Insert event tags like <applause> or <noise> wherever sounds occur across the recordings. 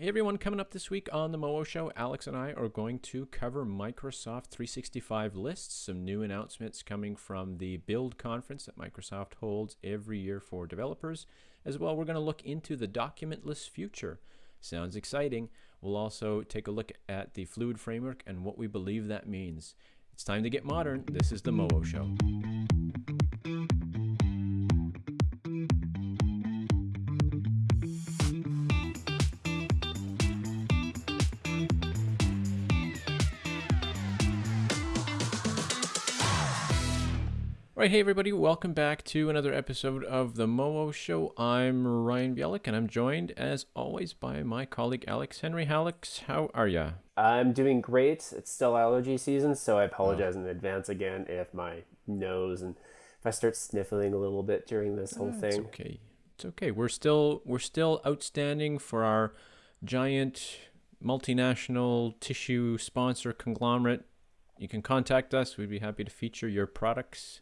Hey everyone, coming up this week on the MoWo Show, Alex and I are going to cover Microsoft 365 lists, some new announcements coming from the Build conference that Microsoft holds every year for developers. As well, we're going to look into the documentless future. Sounds exciting. We'll also take a look at the Fluid framework and what we believe that means. It's time to get modern. This is the MoWo Show. Right, hey everybody, welcome back to another episode of the MoWo Show. I'm Ryan Bielik, and I'm joined, as always, by my colleague Alex Henry. Alex, how are ya? I'm doing great. It's still allergy season, so I apologize oh. in advance again if my nose and if I start sniffling a little bit during this whole uh, thing. It's okay. It's okay. We're still we're still outstanding for our giant multinational tissue sponsor conglomerate. You can contact us. We'd be happy to feature your products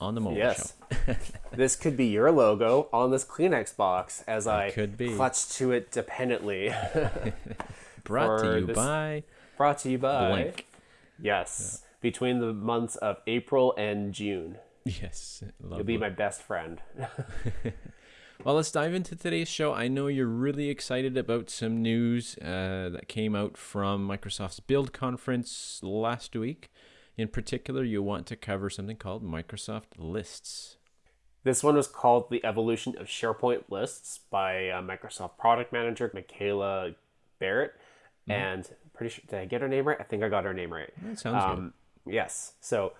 on the mobile yes. show. <laughs> this could be your logo on this Kleenex box as I could be. clutch to it dependently. <laughs> brought to you by. Brought to you by. Blank. Yes. Yeah. Between the months of April and June. Yes. Lovely. You'll be my best friend. <laughs> well, let's dive into today's show. I know you're really excited about some news uh, that came out from Microsoft's Build conference last week. In particular, you want to cover something called Microsoft Lists. This one was called The Evolution of SharePoint Lists by uh, Microsoft Product Manager Miceile Barrett. Mm-hmm. And pretty sure, did I get her name right? I think I got her name right. That sounds um, good. Yes. So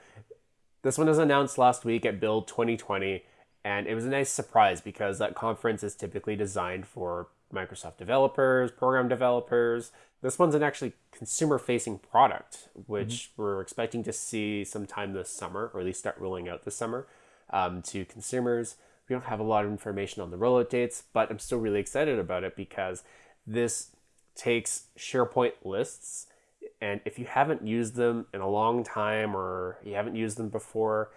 this one was announced last week at Build 2020. And it was a nice surprise because that conference is typically designed for Microsoft developers, program developers. This one's an actually consumer facing product, which mm-hmm. we're expecting to see sometime this summer, or at least start rolling out this summer um, to consumers. We don't have a lot of information on the rollout dates, but I'm still really excited about it because this takes SharePoint lists. And if you haven't used them in a long time or you haven't used them before,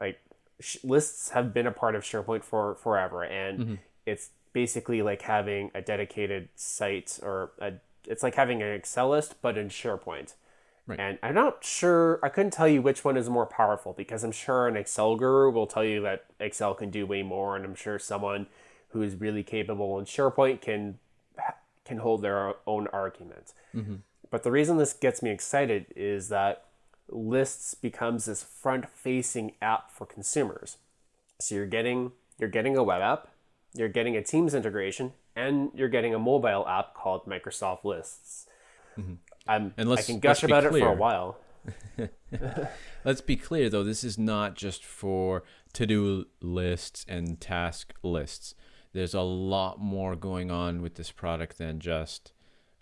like sh- lists have been a part of SharePoint for forever. And mm-hmm. it's basically like having a dedicated site or a, it's like having an Excel list, but in SharePoint. Right. And I'm not sure, I couldn't tell you which one is more powerful because I'm sure an Excel guru will tell you that Excel can do way more. And I'm sure someone who is really capable in SharePoint can, can hold their own argument. Mm-hmm. But the reason this gets me excited is that lists becomes this front facing app for consumers. So you're getting, you're getting a web app you're getting a Teams integration, and you're getting a mobile app called Microsoft Lists. Mm-hmm. I'm, and I can gush about clear. it for a while. <laughs> let's be clear, though, this is not just for to do lists and task lists. There's a lot more going on with this product than just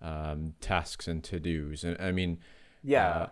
um, tasks and to dos. And I mean, yeah. Uh,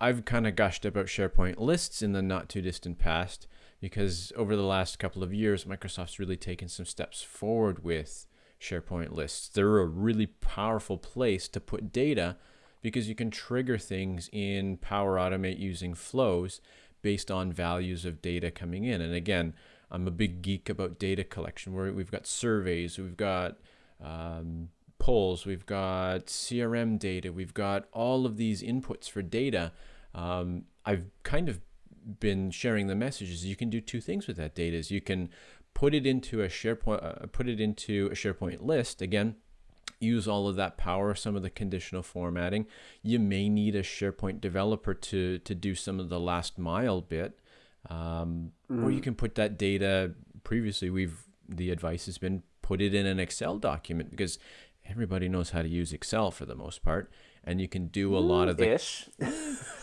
I, I've kind of gushed about SharePoint lists in the not too distant past because over the last couple of years, Microsoft's really taken some steps forward with SharePoint lists. They're a really powerful place to put data because you can trigger things in Power Automate using flows based on values of data coming in. And again, I'm a big geek about data collection where we've got surveys, we've got um, polls, we've got CRM data, we've got all of these inputs for data. Um, I've kind of been sharing the messages, you can do two things with that data. Is you can put it into a SharePoint, uh, put it into a SharePoint list. Again, use all of that power, some of the conditional formatting. You may need a SharePoint developer to to do some of the last mile bit, um, mm. or you mm. can put that data. Previously, we've the advice has been put it in an Excel document because everybody knows how to use Excel for the most part, and you can do a lot of the. Ish. <laughs>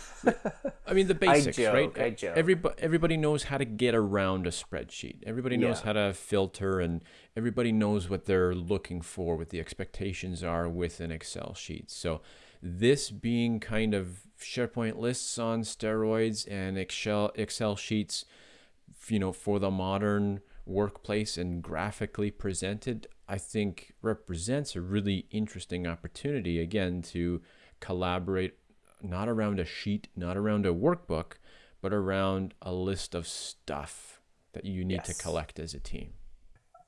I mean the <laughs> basics, joke, right? I joke. Everybody, everybody knows how to get around a spreadsheet. Everybody knows yeah. how to filter, and everybody knows what they're looking for, what the expectations are with an Excel sheet. So, this being kind of SharePoint lists on steroids and Excel Excel sheets, you know, for the modern workplace and graphically presented, I think represents a really interesting opportunity again to collaborate not around a sheet, not around a workbook, but around a list of stuff that you need yes. to collect as a team.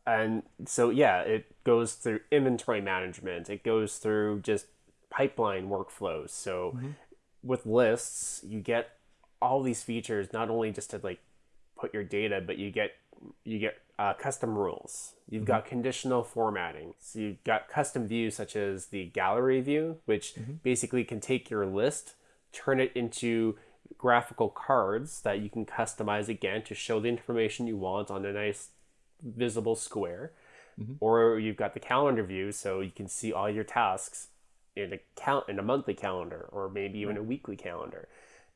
and so yeah, it goes through inventory management. It goes through just pipeline workflows. So mm-hmm. with lists, you get all these features not only just to like put your data, but you get you get uh, custom rules. You've mm-hmm. got conditional formatting. So you've got custom views such as the gallery view, which mm-hmm. basically can take your list, turn it into graphical cards that you can customize again to show the information you want on a nice visible square. Mm-hmm. Or you've got the calendar view, so you can see all your tasks in a count in a monthly calendar or maybe even a weekly calendar.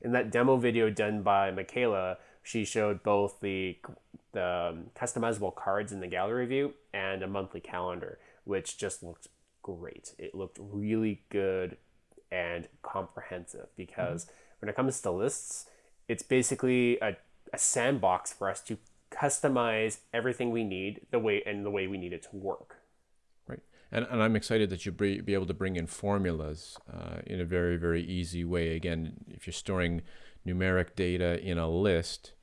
In that demo video done by Miceile, she showed both the the customizable cards in the gallery view and a monthly calendar, which just looked great. It looked really good and comprehensive because mm-hmm. when it comes to lists, it's basically a, a sandbox for us to customize everything we need the way and the way we need it to work. Right, and and I'm excited that you be, be able to bring in formulas uh, in a very very easy way. Again, if you're storing numeric data in a list,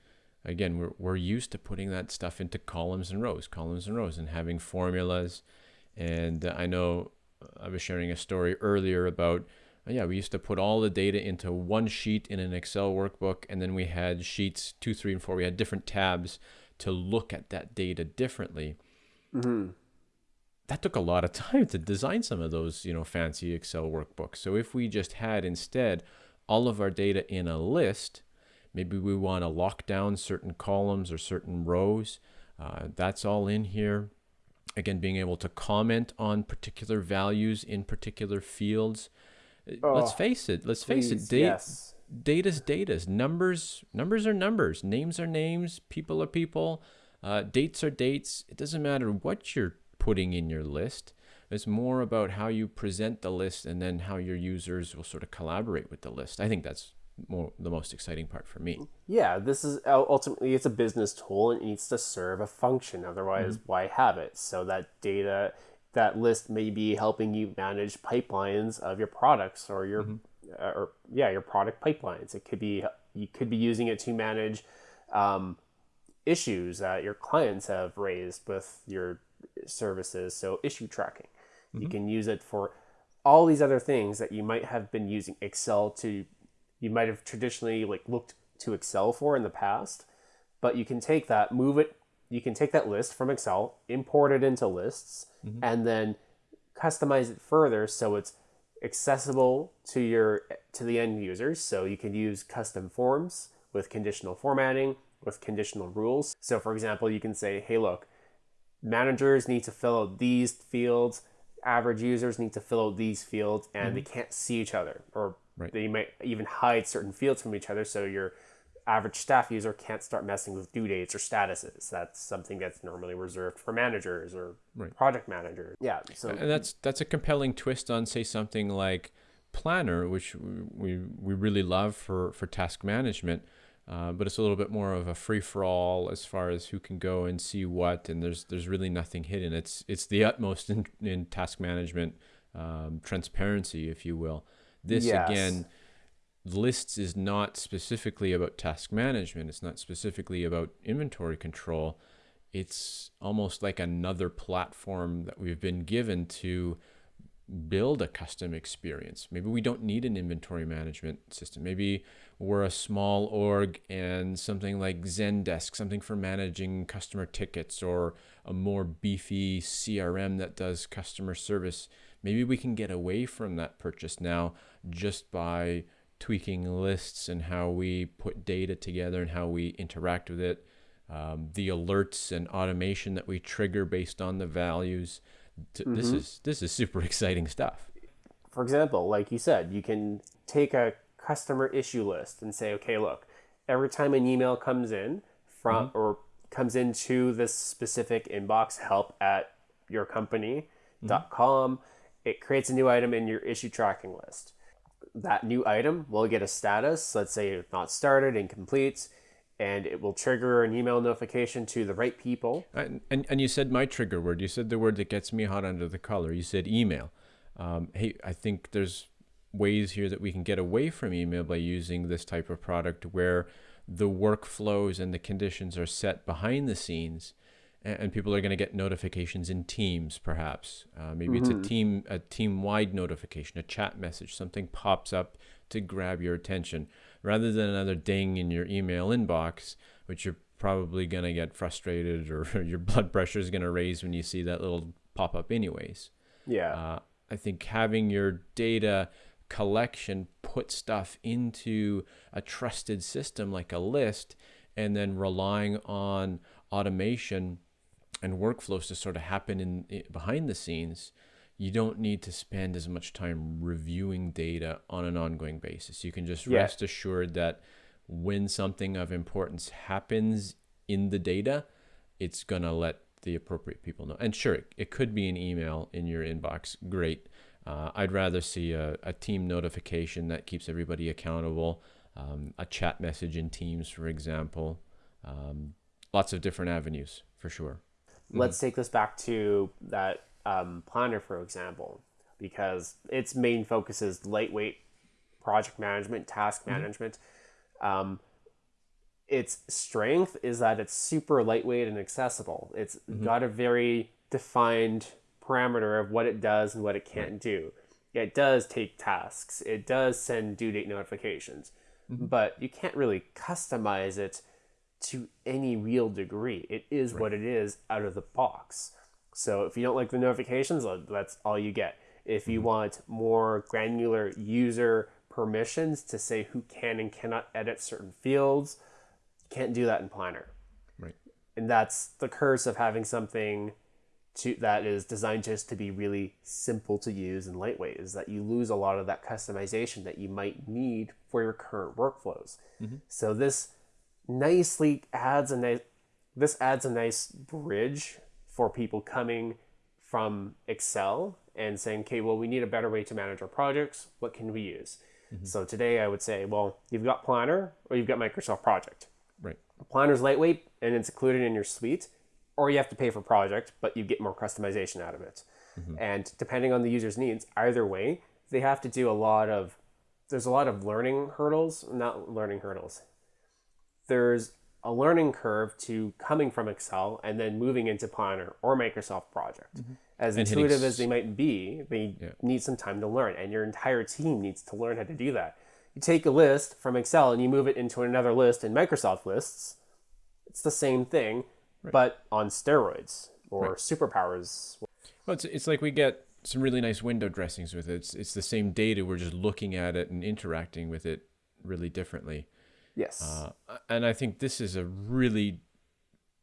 again, we're, we're used to putting that stuff into columns and rows, columns and rows, and having formulas. And uh, I know I was sharing a story earlier about, uh, yeah, we used to put all the data into one sheet in an Excel workbook, and then we had sheets two, three, and four. We had different tabs to look at that data differently. Mm-hmm. That took a lot of <laughs> time to design some of those, you know, fancy Excel workbooks. So if we just had instead all of our data in a list, maybe we want to lock down certain columns or certain rows. Uh, that's all in here. Again, being able to comment on particular values in particular fields. Uh, oh, let's face it. Let's please, face it. Da- yes. Data's data's numbers. Numbers are numbers. Names are names. People are people. Uh, dates are dates. It doesn't matter what you're putting in your list. It's more about how you present the list and then how your users will sort of collaborate with the list. I think that's more the most exciting part for me. Yeah, this is ultimately it's a business tool and it needs to serve a function. Otherwise, mm-hmm. why have it? So that data, that list may be helping you manage pipelines of your products or your, mm-hmm. uh, or yeah, your product pipelines. It could be you could be using it to manage um, issues that your clients have raised with your services. So issue tracking. Mm-hmm. You can use it for all these other things that you might have been using Excel to, you might have traditionally like looked to Excel for in the past, but you can take that, move it, you can take that list from Excel, import it into lists, mm-hmm. and then customize it further so it's accessible to your to the end users. So you can use custom forms with conditional formatting, with conditional rules. So for example, you can say, hey, look, managers need to fill out these fields average users need to fill out these fields and mm-hmm. they can't see each other or right. they might even hide certain fields from each other so your average staff user can't start messing with due dates or statuses that's something that's normally reserved for managers or right. project managers yeah so and that's that's a compelling twist on say something like planner which we we really love for for task management uh, but it's a little bit more of a free for all as far as who can go and see what, and there's there's really nothing hidden. It's it's the utmost in, in task management um, transparency, if you will. This yes. again, lists is not specifically about task management. It's not specifically about inventory control. It's almost like another platform that we've been given to build a custom experience. Maybe we don't need an inventory management system. Maybe we're a small org and something like Zendesk, something for managing customer tickets, or a more beefy CRM that does customer service. Maybe we can get away from that purchase now just by tweaking lists and how we put data together and how we interact with it. Um, the alerts and automation that we trigger based on the values mm-hmm. this is this is super <laughs> exciting stuff. For example, like you said, you can take a customer issue list and say, okay, look, every time an email comes in from mm-hmm. or comes into this specific inbox, help at your company.com, mm-hmm. it creates a new item in your issue tracking list. That new item will get a status, let's say not started, incomplete and it will trigger an email notification to the right people. And, and, and you said my trigger word. You said the word that gets me hot under the collar. You said email. Um, hey, I think there's ways here that we can get away from email by using this type of product where the workflows and the conditions are set behind the scenes and, and people are going to get notifications in Teams, perhaps. Uh, maybe it's a team a team wide notification, a chat message, something pops up to grab your attention, rather than another ding in your email inbox, which you're probably going to get frustrated or <laughs> your blood pressure is going to raise when you see that little pop up, anyways. Yeah. Uh, I think having your data collection put stuff into a trusted system like a list and then relying on automation and workflows to sort of happen in, in behind the scenes you don't need to spend as much time reviewing data on an ongoing basis you can just Yeah. rest assured that when something of importance happens in the data it's going to let the appropriate people know. And sure, it, it could be an email in your inbox. Great. Uh, I'd rather see a, a team notification that keeps everybody accountable, um, a chat message in Teams, for example. Um, lots of different avenues for sure. Let's take this back to that um, planner, for example, because its main focus is lightweight project management, task management. Um, its strength is that it's super lightweight and accessible. It's got a very defined parameter of what it does and what it can't do. It does take tasks. It does send due date notifications, but you can't really customize it to any real degree. It is what it is out of the box. So if you don't like the notifications, that's all you get. If you mm-hmm. want more granular user permissions to say who can and cannot edit certain fields, you can't do that in Planner. Right. And that's the curse of having something to that is designed just to be really simple to use and lightweight is that you lose a lot of that customization that you might need for your current workflows. Mm-hmm. So this nicely adds a nice this adds a nice bridge for people coming from Excel and saying, okay, well, we need a better way to manage our projects. What can we use? Mm-hmm. So today I would say, well, you've got Planner or you've got Microsoft Project. Right. Planner's lightweight and it's included in your suite, or you have to pay for project, but you get more customization out of it. Mm-hmm. And depending on the user's needs, either way, they have to do a lot of there's a lot of learning hurdles, not learning hurdles. There's a learning curve to coming from Excel and then moving into Planner or Microsoft Project. Mm-hmm. As And intuitive as they might be, they Yeah. need some time to learn, and your entire team needs to learn how to do that. You take a list from Excel and you move it into another list in Microsoft lists. It's the same thing, but on steroids or superpowers. Well, it's, it's like we get some really nice window dressings with it. It's, it's the same data. We're just looking at it and interacting with it really differently. Yes. Uh, and I think this is a really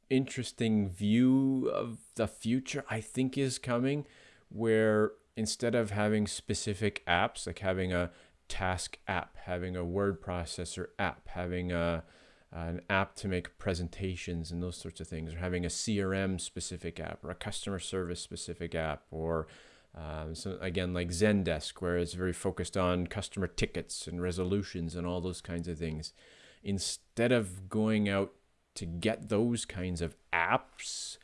interesting view of the future, I think is coming, where instead of having specific apps, like having a task app, having a word processor app, having a an app to make presentations and those sorts of things, or having a CRM specific app or a customer service specific app, or um, so again like Zendesk, where it's very focused on customer tickets and resolutions and all those kinds of things. Instead of going out to get those kinds of apps,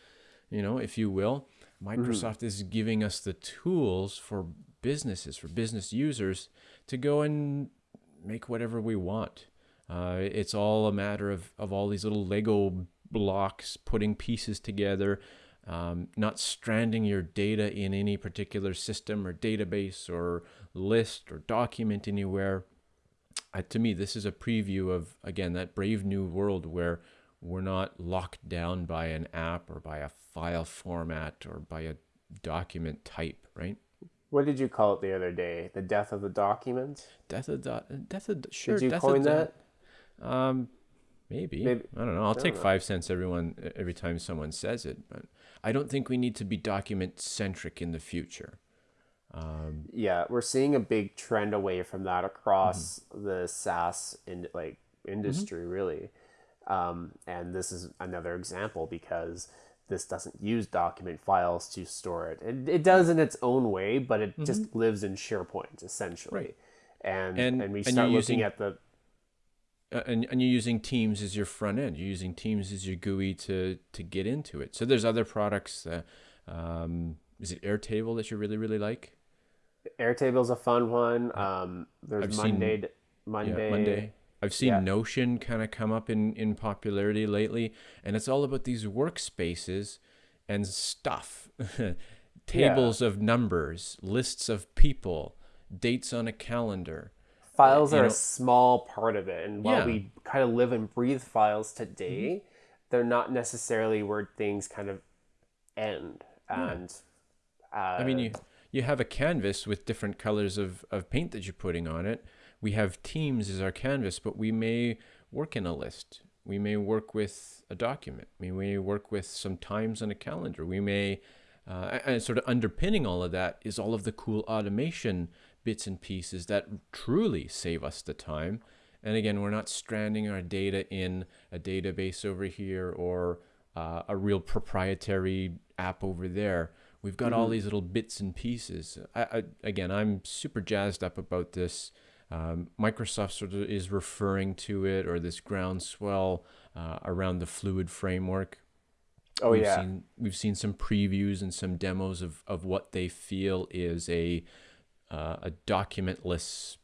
you know, if you will, Microsoft is giving us the tools for businesses, for business users to go and make whatever we want. Uh, it's all a matter of, of all these little Lego blocks, putting pieces together, um, not stranding your data in any particular system or database or list or document anywhere. Uh, to me, this is a preview of, again, that brave new world where we're not locked down by an app or by a file format or by a document type, right? what did you call it the other day? The death of the document? Death of dot, death of sure. Did you death coin that? Um, maybe. Maybe- I don't know. I'll take know. five cents everyone every time someone says it, but I don't think we need to be document centric in the future. Um, Yeah, we're seeing a big trend away from that across the SaaS in like industry, really. Um, and this is another example because this doesn't use document files to store it. It, it does in its own way, but it just lives in SharePoint essentially. Right. And, And- and we start you're looking using- at the uh, and, and you're using Teams as your front end. You're using Teams as your GUI to to get into it. So there's other products. Uh, um, is it Airtable that you really really like? Airtable's a fun one. Um, there's I've seen- Monday, Yeah, Monday, Monday. I've seen Yeah. Notion kind of come up in in popularity lately, and it's all about these workspaces and stuff, <laughs> tables of numbers, lists of people, dates on a calendar. files are know- a small part of it and while Yeah. we kind of live and breathe files today Mm-hmm. they're not necessarily where things kind of end and uh, I mean, you you have a canvas with different colors of, of paint that you're putting on it. We have teams as our canvas, but we may work in a list. We may work with a document. We may work with some times on a calendar. We may, uh, and sort of underpinning all of that is all of the cool automation bits and pieces that truly save us the time. And again, we're not stranding our data in a database over here or uh, a real proprietary app over there. We've got all these little bits and pieces. I, I, again, I'm super jazzed up about this. Um, Microsoft sort of is referring to it or this groundswell uh, around the fluid framework. oh we've yeah seen we've seen some previews and some demos of, of what they feel is a uh, a documentless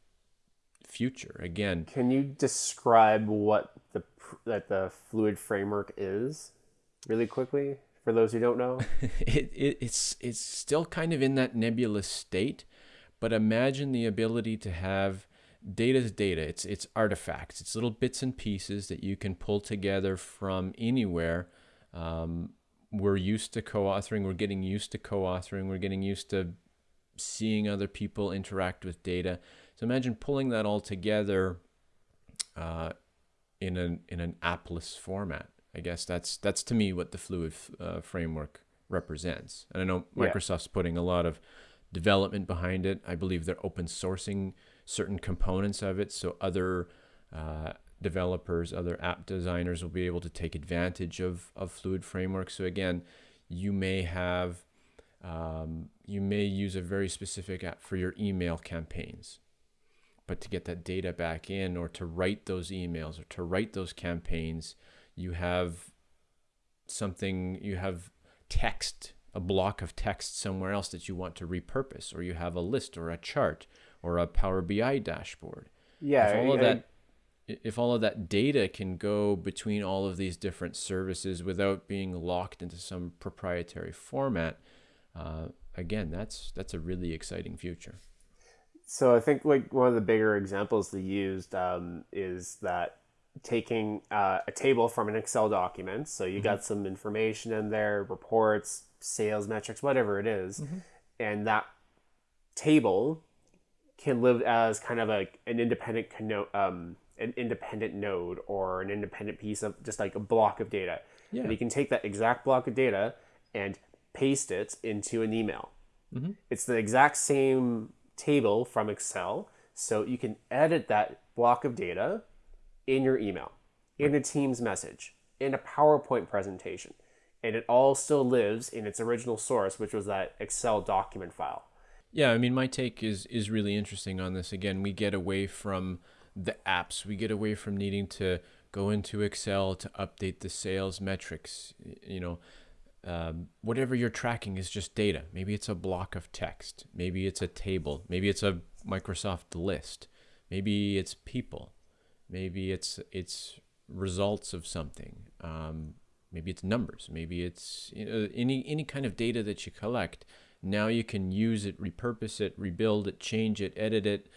future. Again, can you describe what the that the fluid framework is really quickly for those who don't know <laughs> it, it it's it's still kind of in that nebulous state, but imagine the ability to have data is data. It's it's artifacts. It's little bits and pieces that you can pull together from anywhere. Um, we're used to co-authoring. We're getting used to co-authoring. We're getting used to seeing other people interact with data. So imagine pulling that all together uh, in an in an appless format. I guess that's that's to me what the fluid uh, framework represents. And I know Yeah. Microsoft's putting a lot of development behind it. I believe they're open sourcing certain components of it, so other uh, developers, other app designers will be able to take advantage of of fluid framework. So again, you may have um, you may use a very specific app for your email campaigns but to get that data back in or to write those emails or to write those campaigns you have something you have text a block of text somewhere else that you want to repurpose or you have a list or a chart or a power bi dashboard. Yeah if all of I- that if all of that data can go between all of these different services without being locked into some proprietary format uh, again that's that's a really exciting future. So I think like one of the bigger examples they used um, is that taking uh, a table from an Excel document. So you got some information in there, reports, sales metrics, whatever it is, and that table can live as kind of a an independent um, an independent node or an independent piece of just like a block of data. Yeah. And you can take that exact block of data and paste it into an email. It's the exact same table from Excel. So you can edit that block of data in your email, in a Teams message, in a PowerPoint presentation. And it all still lives in its original source, which was that Excel document file. Yeah, I mean, my take is is really interesting on this. Again, we get away from the apps. We get away from needing to go into Excel to update the sales metrics. You know, um, whatever you're tracking is just data. Maybe it's a block of text. Maybe it's a table. Maybe it's a Microsoft list. Maybe it's people. Maybe it's it's results of something. Um, maybe it's numbers. Maybe it's you know, any any kind of data that you collect. Now you can use it, repurpose it, rebuild it, change it, edit it,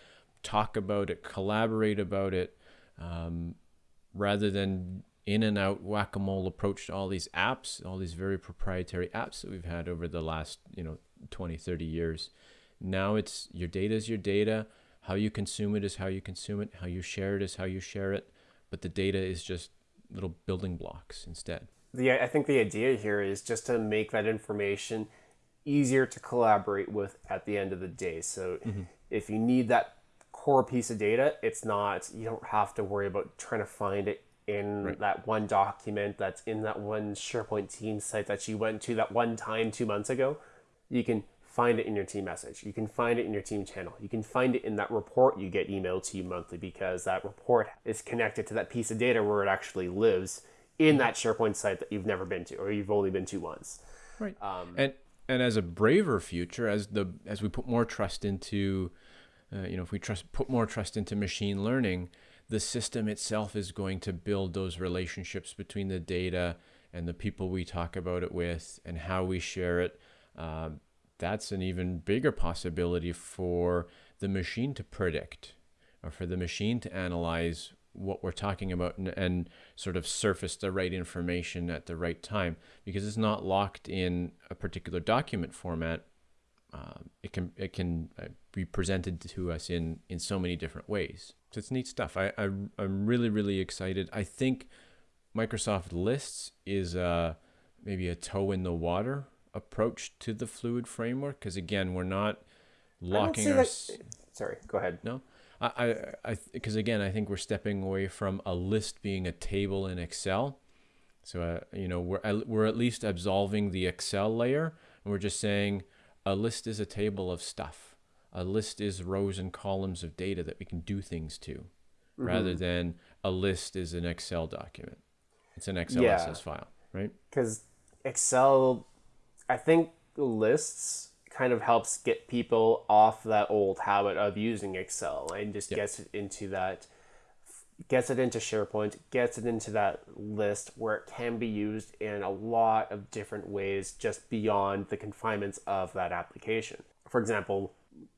talk about it, collaborate about it, um, rather than in and out whack a mole approach to all these apps, all these very proprietary apps that we've had over the last you know 20, 30 years. Now it's your data is your data. How you consume it is how you consume it. How you share it is how you share it. But the data is just little building blocks instead. the I think the idea here is just to make that information easier to collaborate with at the end of the day. So mm-hmm. if you need that core piece of data, it's not you don't have to worry about trying to find it in that one document that's in that one SharePoint team site that you went to that one time 2 months ago. You can find it in your team message. You can find it in your team channel. You can find it in that report you get emailed to you monthly because that report is connected to that piece of data where it actually lives in that SharePoint site that you've never been to or you've only been to once. Right. and and as a braver future, as the as we put more trust into, uh, you know, if we trust put more trust into machine learning, the system itself is going to build those relationships between the data and the people we talk about it with and how we share it. Um, that's an even bigger possibility for the machine to predict or for the machine to analyze what we're talking about and, and, sort of surface the right information at the right time because it's not locked in a particular document format. Uh, it can it can uh, be presented to us in in so many different ways. So it's neat stuff. I, I I'm really really excited. I think Microsoft Lists is uh, maybe a toe in the water approach to the fluid framework because again we're not locking our. Sorry, go ahead. No, I, I, because again, I think we're stepping away from a list being a table in Excel. So, uh, you know, we're, we're at least absolving the Excel layer and we're just saying a list is a table of stuff. A list is rows and columns of data that we can do things to mm-hmm. rather than a list is an Excel document. It's an XLSS yeah. file, right? Because Excel, I think lists kind of helps get people off that old habit of using Excel and just yep. gets it into that gets it into SharePoint, gets it into that list where it can be used in a lot of different ways just beyond the confinements of that application. For example,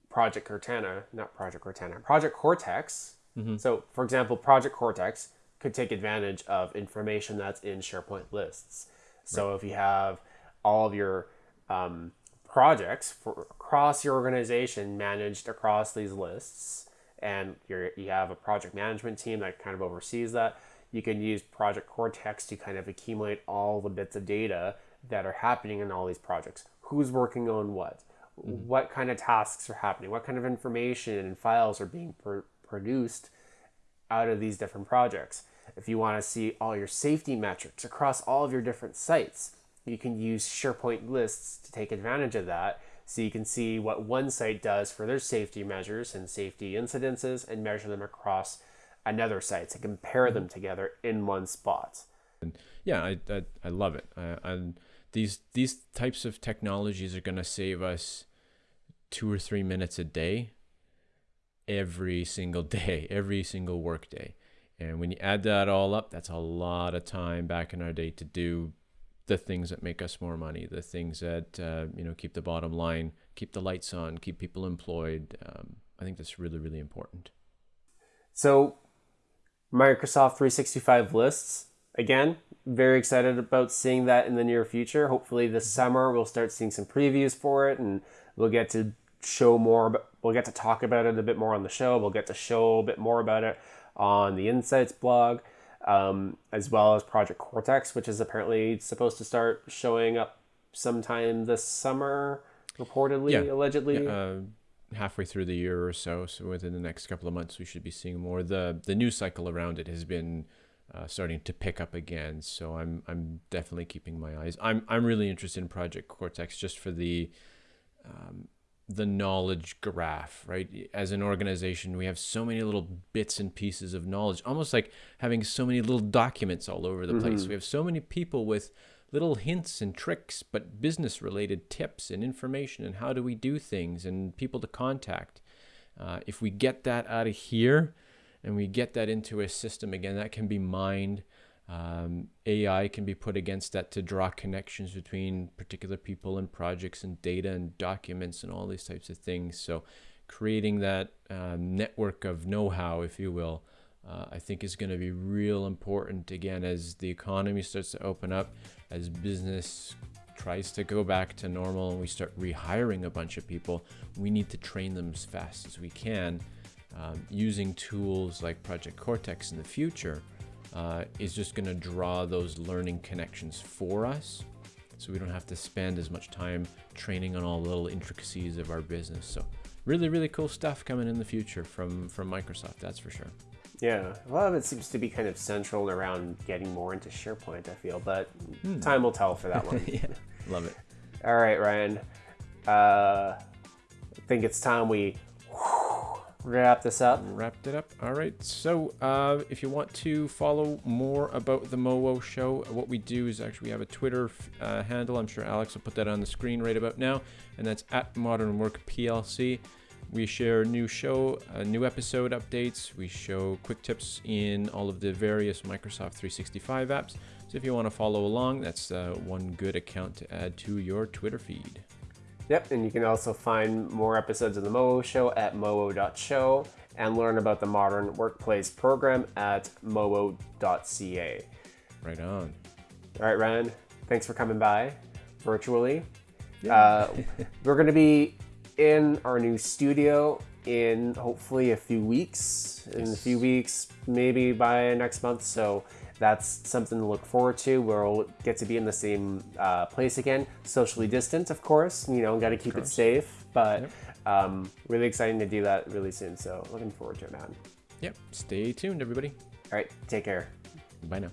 Project Cortana, not Project Cortana, Project Cortex. Mm-hmm. So, for example, Project Cortex could take advantage of information that's in SharePoint lists. So, right. if you have all of your um, projects for across your organization managed across these lists. And you you have a project management team that kind of oversees that. You can use project cortex to kind of accumulate all the bits of data that are happening in all these projects. Who's working on what? Mm-hmm. what kind of tasks are happening? What kind of information and files are being pr- produced out of these different projects? If you want to see all your safety metrics across all of your different sites you can use SharePoint lists to take advantage of that. So you can see what one site does for their safety measures and safety incidences and measure them across another site to compare them together in one spot. And Yeah, I, I, I love it. I, I, these these types of technologies are going to save us two or three minutes a day, every single <laughs> day, every single work day. And when you add that all up, that's a lot of time back in our day to do the things that make us more money, the things that uh, you know keep the bottom line, keep the lights on, keep people employed. Um, I think that's really really important. So, Microsoft 365 lists again. Very excited about seeing that in the near future. Hopefully, this summer we'll start seeing some previews for it, and we'll get to show more. But we'll get to talk about it a bit more on the show. We'll get to show a bit more about it on the Insights blog um, as well as Project Cortex, which is apparently supposed to start showing up sometime this summer, reportedly, yeah. allegedly. Yeah, uh, halfway through the year or so. So within the next couple of months, we should be seeing more. the The news cycle around it has been uh, starting to pick up again. So I'm I'm definitely keeping my eyes. I'm I'm really interested in Project Cortex just for the um, the knowledge graph, right? As an organization, we have so many little bits and pieces of knowledge, almost like having so many little documents all over the mm-hmm. place. We have so many people with little hints and tricks, but business related tips and information and how do we do things and people to contact. Uh, if we get that out of here and we get that into a system again, that can be mined um, AI can be put against that to draw connections between particular people and projects and data and documents and all these types of things. So, creating that um, network of know how, if you will, uh, I think is going to be real important again as the economy starts to open up, as business tries to go back to normal and we start rehiring a bunch of people. We need to train them as fast as we can um, using tools like Project Cortex in the future uh, is just going to draw those learning connections for us so we don't have to spend as much time training on all the little intricacies of our business. So really really cool stuff coming in the future from from microsoft that's for sure. Yeah a lot of it seems to be kind of central around getting more into sharepoint i feel but hmm. time will tell for that <laughs> one. Yeah love it. All right ryan. Uh, i think it's time we wrap this up. Wrapped it up. All right. So, uh, if you want to follow more about the MoWo show, what we do is actually we have a Twitter uh, handle. I'm sure Alex will put that on the screen right about now, and that's at Modern Work PLC. We share new show, uh, new episode updates. We show quick tips in all of the various Microsoft 365 apps. So if you want to follow along, that's uh, one good account to add to your Twitter feed. Yep, and you can also find more episodes of the MOO Show at moo.show and learn about the Modern Workplace program at moo.ca. Right on. All right, Ryan, thanks for coming by virtually. Uh, <laughs> we're going to be in our new studio in hopefully a few weeks. In a few weeks, maybe by next month. So that's something to look forward to. We'll get to be in the same uh, place again, socially distant, of course. You know, got to keep it safe, but um, really exciting to do that really soon. So looking forward to it, man. Yep. Stay tuned, everybody. All right, take care. Bye now.